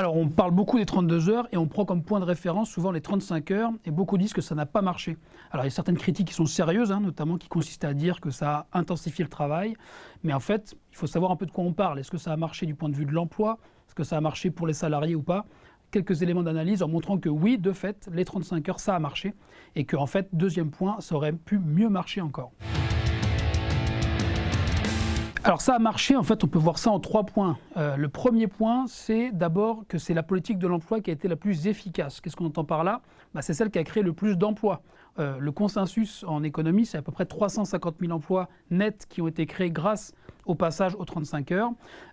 Alors on parle beaucoup des 32 heures et on prend comme point de référence souvent les 35 heures et beaucoup disent que ça n'a pas marché. Alors il y a certaines critiques qui sont sérieuses, hein, notamment qui consistent à dire que ça a intensifié le travail, mais en fait il faut savoir un peu de quoi on parle. Est-ce que ça a marché du point de vue de l'emploi? Est-ce que ça a marché pour les salariés ou pas? Quelques éléments d'analyse en montrant que oui, de fait, les 35 heures, ça a marché, et que en fait, deuxième point, ça aurait pu mieux marcher encore. Alors ça a marché, en fait on peut voir ça en trois points. Euh, le premier point, c'est d'abord que c'est la politique de l'emploi qui a été la plus efficace. Qu'est-ce qu'on entend par là? Bah, C'est celle qui a créé le plus d'emplois. Euh, le consensus en économie, c'est à peu près 350 000 emplois nets qui ont été créés grâce au passage aux 35 heures.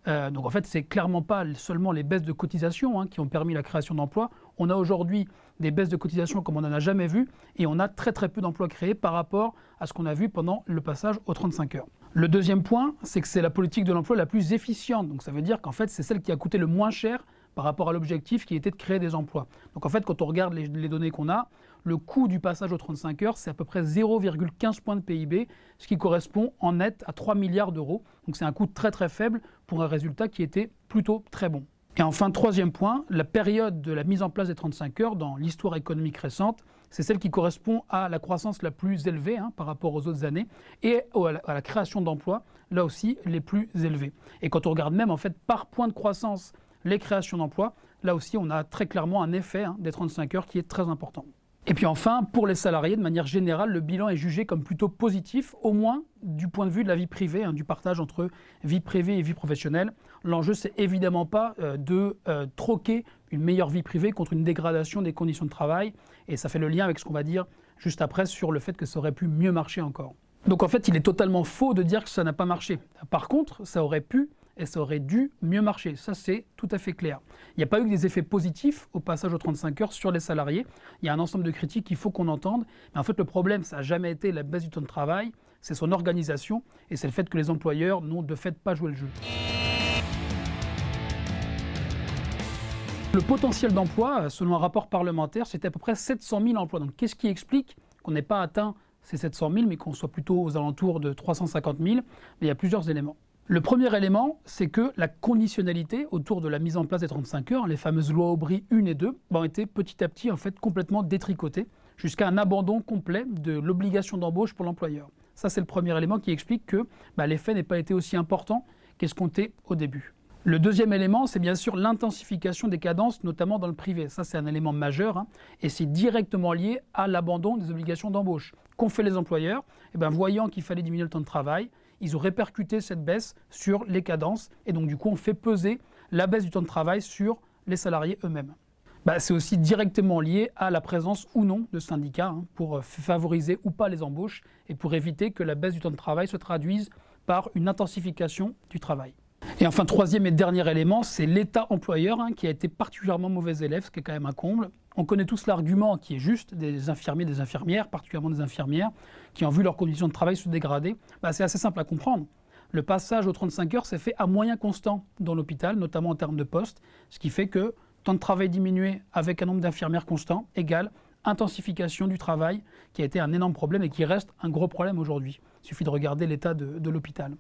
Euh, donc en fait, c'est clairement pas seulement les baisses de cotisation hein, qui ont permis la création d'emplois. On a aujourd'hui des baisses de cotisation comme on n'en a jamais vu et on a très très peu d'emplois créés par rapport à ce qu'on a vu pendant le passage aux 35 heures. Le deuxième point, c'est que c'est la politique de l'emploi la plus efficiente. Donc ça veut dire qu'en fait, c'est celle qui a coûté le moins cher par rapport à l'objectif qui était de créer des emplois. Donc en fait, quand on regarde les, données qu'on a, le coût du passage aux 35 heures, c'est à peu près 0,15 points de PIB, ce qui correspond en net à 3 milliards d'euros. Donc c'est un coût très très faible pour un résultat qui était plutôt très bon. Et enfin, troisième point, la période de la mise en place des 35 heures dans l'histoire économique récente, c'est celle qui correspond à la croissance la plus élevée hein, par rapport aux autres années et à la, création d'emplois, là aussi, les plus élevées. Et quand on regarde même en fait par point de croissance les créations d'emplois, là aussi on a très clairement un effet hein, des 35 heures qui est très important. Et puis enfin, pour les salariés, de manière générale, le bilan est jugé comme plutôt positif, au moins du point de vue de la vie privée, hein, du partage entre vie privée et vie professionnelle. L'enjeu, c'est évidemment pas euh, de euh, troquer une meilleure vie privée contre une dégradation des conditions de travail, et ça fait le lien avec ce qu'on va dire juste après sur le fait que ça aurait pu mieux marcher encore. Donc en fait, il est totalement faux de dire que ça n'a pas marché. Par contre, ça aurait pu et ça aurait dû mieux marcher. Ça, c'est tout à fait clair. Il n'y a pas eu des effets positifs au passage aux 35 heures sur les salariés. Il y a un ensemble de critiques qu'il faut qu'on entende. Mais en fait, le problème, ça n'a jamais été la baisse du temps de travail, c'est son organisation et c'est le fait que les employeurs n'ont de fait pas joué le jeu. Le potentiel d'emploi, selon un rapport parlementaire, c'était à peu près 700 000 emplois. Donc qu'est-ce qui explique qu'on n'ait pas atteint ces 700 000, mais qu'on soit plutôt aux alentours de 350 000 Mais il y a plusieurs éléments. Le premier élément, c'est que la conditionnalité autour de la mise en place des 35 heures, les fameuses lois Aubry 1 et 2, ont été petit à petit en fait complètement détricotées jusqu'à un abandon complet de l'obligation d'embauche pour l'employeur. Ça, c'est le premier élément qui explique que bah, l'effet n'est pas été aussi important qu'escompté au début. Le deuxième élément, c'est bien sûr l'intensification des cadences, notamment dans le privé. Ça, c'est un élément majeur, hein, et c'est directement lié à l'abandon des obligations d'embauche. Qu'ont fait les employeurs? Eh bien, Voyant qu'il fallait diminuer le temps de travail, ils ont répercuté cette baisse sur les cadences et donc du coup on fait peser la baisse du temps de travail sur les salariés eux-mêmes. Bah, c'est aussi directement lié à la présence ou non de syndicats hein, pour favoriser ou pas les embauches et pour éviter que la baisse du temps de travail se traduise par une intensification du travail. Et enfin, troisième et dernier élément, c'est l'État employeur hein, qui a été particulièrement mauvais élève, ce qui est quand même un comble. On connaît tous l'argument qui est juste des infirmiers, des infirmières, particulièrement des infirmières, qui ont vu leurs conditions de travail se dégrader. Bah, c'est assez simple à comprendre. Le passage aux 35 heures s'est fait à moyen constant dans l'hôpital, notamment en termes de postes, ce qui fait que temps de travail diminué avec un nombre d'infirmières constant égale intensification du travail, qui a été un énorme problème et qui reste un gros problème aujourd'hui. Il suffit de regarder l'état de l'hôpital.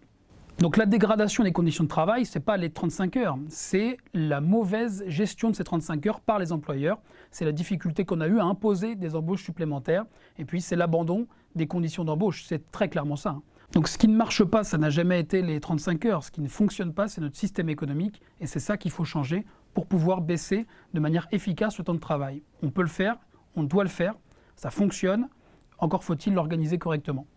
Donc la dégradation des conditions de travail, ce n'est pas les 35 heures, c'est la mauvaise gestion de ces 35 heures par les employeurs. C'est la difficulté qu'on a eu à imposer des embauches supplémentaires. Et puis c'est l'abandon des conditions d'embauche. C'est très clairement ça. Hein. Donc ce qui ne marche pas, ça n'a jamais été les 35 heures. Ce qui ne fonctionne pas, c'est notre système économique. Et c'est ça qu'il faut changer pour pouvoir baisser de manière efficace le temps de travail. On peut le faire, on doit le faire, ça fonctionne. Encore faut-il l'organiser correctement.